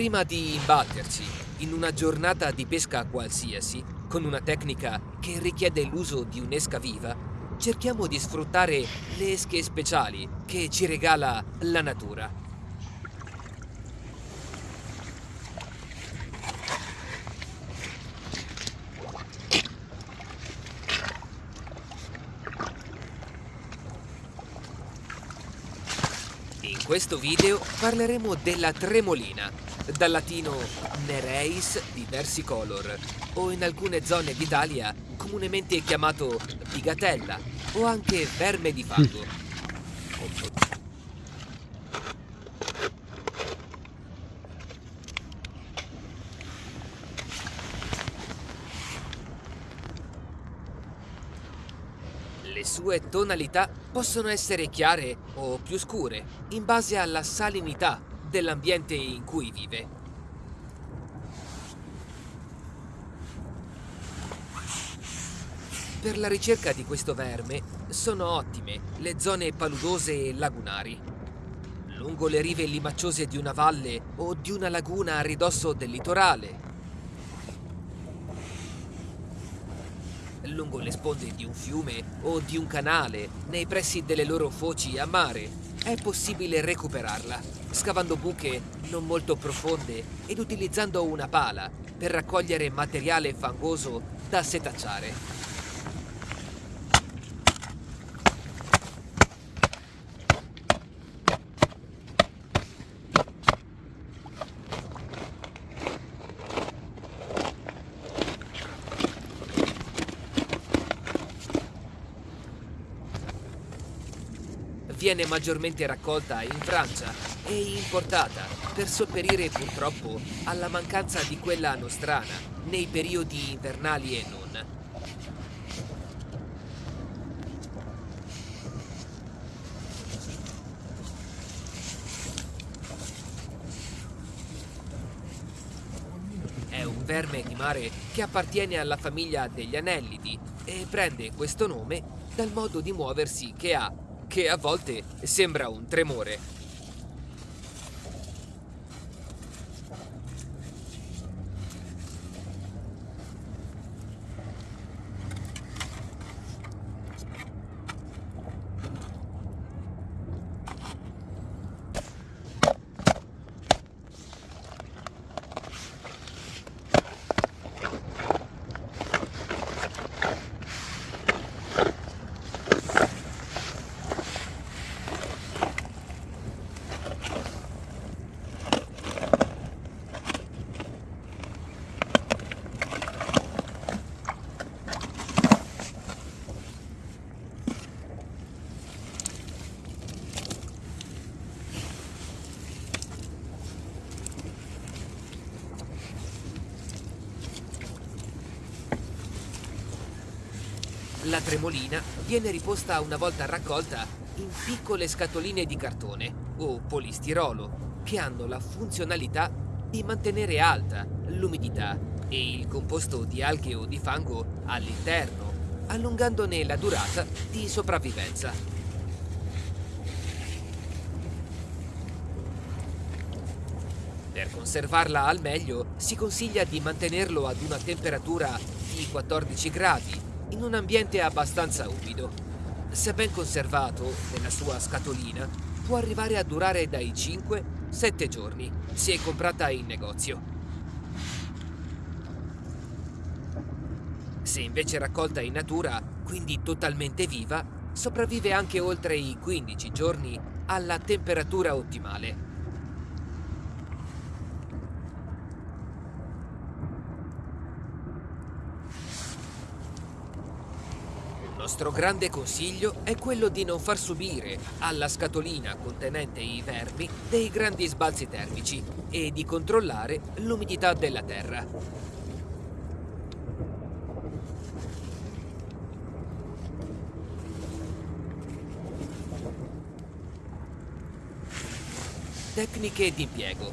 Prima di imbatterci in una giornata di pesca qualsiasi, con una tecnica che richiede l'uso di un'esca viva, cerchiamo di sfruttare le esche speciali che ci regala la natura. In questo video parleremo della tremolina, dal latino nereis diversicolor, o in alcune zone d'Italia comunemente chiamato bigatella o anche verme di fango. Le sue tonalità possono essere chiare o più scure, in base alla salinità dell'ambiente in cui vive. Per la ricerca di questo verme sono ottime le zone paludose e lagunari. Lungo le rive limacciose di una valle o di una laguna a ridosso del litorale. Lungo le sponde di un fiume o di un canale, nei pressi delle loro foci a mare, è possibile recuperarla, scavando buche non molto profonde ed utilizzando una pala per raccogliere materiale fangoso da setacciare. viene maggiormente raccolta in Francia e importata per sopperire purtroppo alla mancanza di quella nostrana nei periodi invernali e non. È un verme di mare che appartiene alla famiglia degli anellidi e prende questo nome dal modo di muoversi che ha che a volte sembra un tremore. La tremolina viene riposta una volta raccolta in piccole scatoline di cartone o polistirolo che hanno la funzionalità di mantenere alta l'umidità e il composto di alghe o di fango all'interno, allungandone la durata di sopravvivenza. Per conservarla al meglio si consiglia di mantenerlo ad una temperatura di 14 gradi in un ambiente abbastanza umido. Se ben conservato nella sua scatolina, può arrivare a durare dai 5-7 giorni, se è comprata in negozio. Se invece raccolta in natura, quindi totalmente viva, sopravvive anche oltre i 15 giorni alla temperatura ottimale. Nostro grande consiglio è quello di non far subire alla scatolina contenente i vermi dei grandi sbalzi termici e di controllare l'umidità della terra. Tecniche di impiego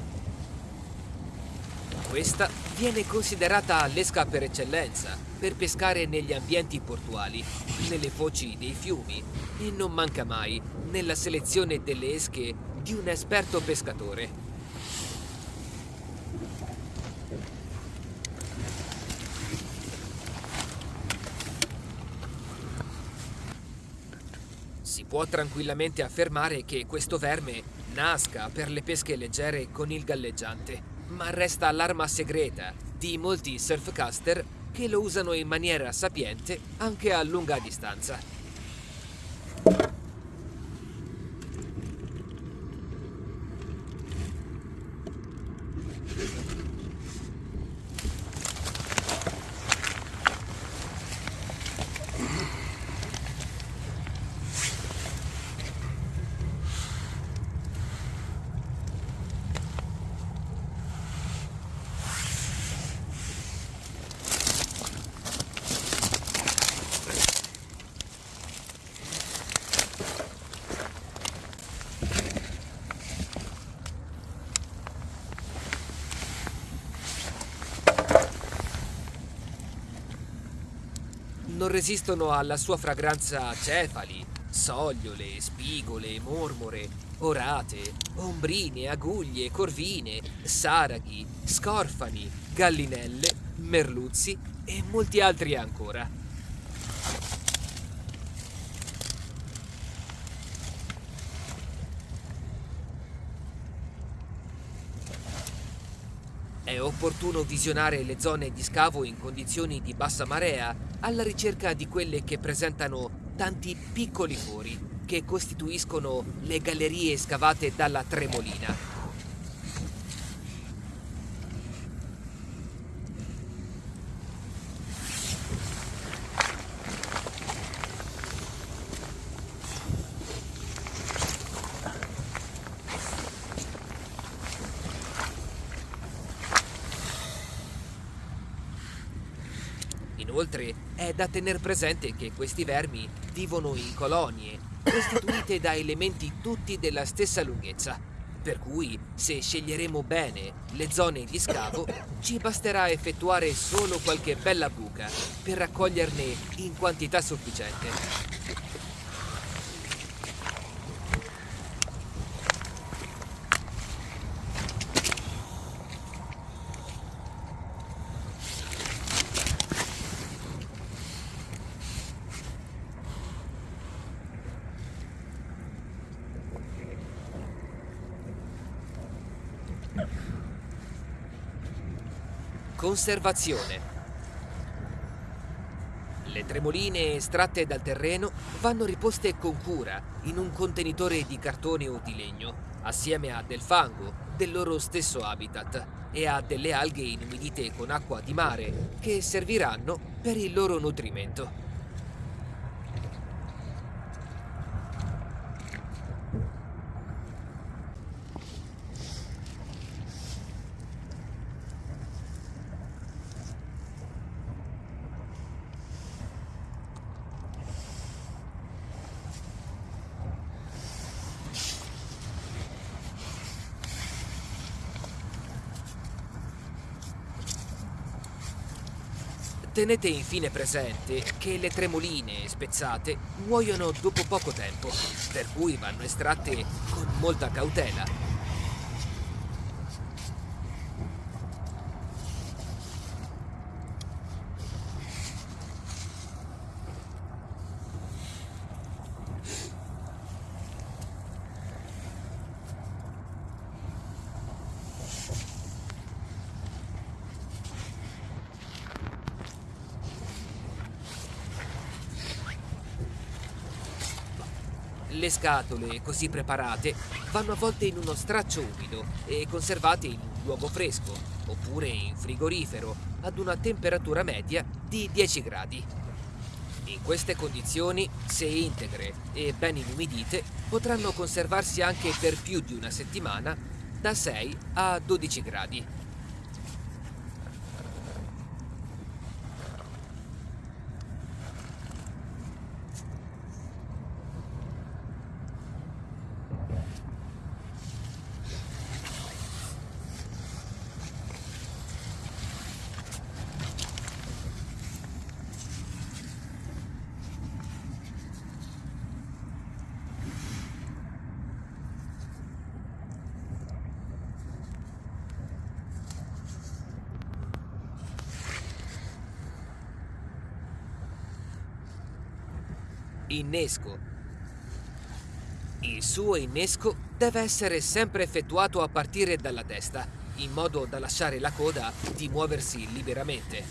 questa viene considerata l'esca per eccellenza per pescare negli ambienti portuali, nelle foci dei fiumi e non manca mai nella selezione delle esche di un esperto pescatore. Si può tranquillamente affermare che questo verme nasca per le pesche leggere con il galleggiante, ma resta l'arma segreta di molti surfcaster che lo usano in maniera sapiente anche a lunga distanza. Non resistono alla sua fragranza cefali, sogliole, spigole, mormore, orate, ombrine, aguglie, corvine, saraghi, scorfani, gallinelle, merluzzi e molti altri ancora. È opportuno visionare le zone di scavo in condizioni di bassa marea alla ricerca di quelle che presentano tanti piccoli fori che costituiscono le gallerie scavate dalla Tremolina. Inoltre è da tener presente che questi vermi vivono in colonie, costituite da elementi tutti della stessa lunghezza. Per cui, se sceglieremo bene le zone di scavo, ci basterà effettuare solo qualche bella buca per raccoglierne in quantità sufficiente. Conservazione. Le tremoline estratte dal terreno vanno riposte con cura in un contenitore di cartone o di legno, assieme a del fango del loro stesso habitat e a delle alghe inumidite con acqua di mare che serviranno per il loro nutrimento. Tenete infine presente che le tremoline spezzate muoiono dopo poco tempo, per cui vanno estratte con molta cautela Le scatole, così preparate, vanno avvolte in uno straccio umido e conservate in un luogo fresco, oppure in frigorifero, ad una temperatura media di 10 gradi. In queste condizioni, se integre e ben inumidite, potranno conservarsi anche per più di una settimana da 6 a 12 gradi. Innesco. Il suo innesco deve essere sempre effettuato a partire dalla testa, in modo da lasciare la coda di muoversi liberamente.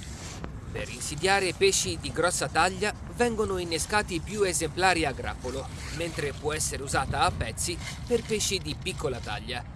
Per insidiare pesci di grossa taglia vengono innescati più esemplari a grappolo, mentre può essere usata a pezzi per pesci di piccola taglia.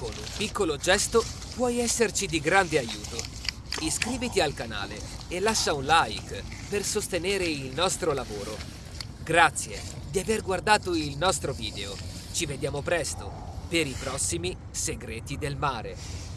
Con un piccolo gesto puoi esserci di grande aiuto. Iscriviti al canale e lascia un like per sostenere il nostro lavoro. Grazie di aver guardato il nostro video. Ci vediamo presto per i prossimi segreti del mare.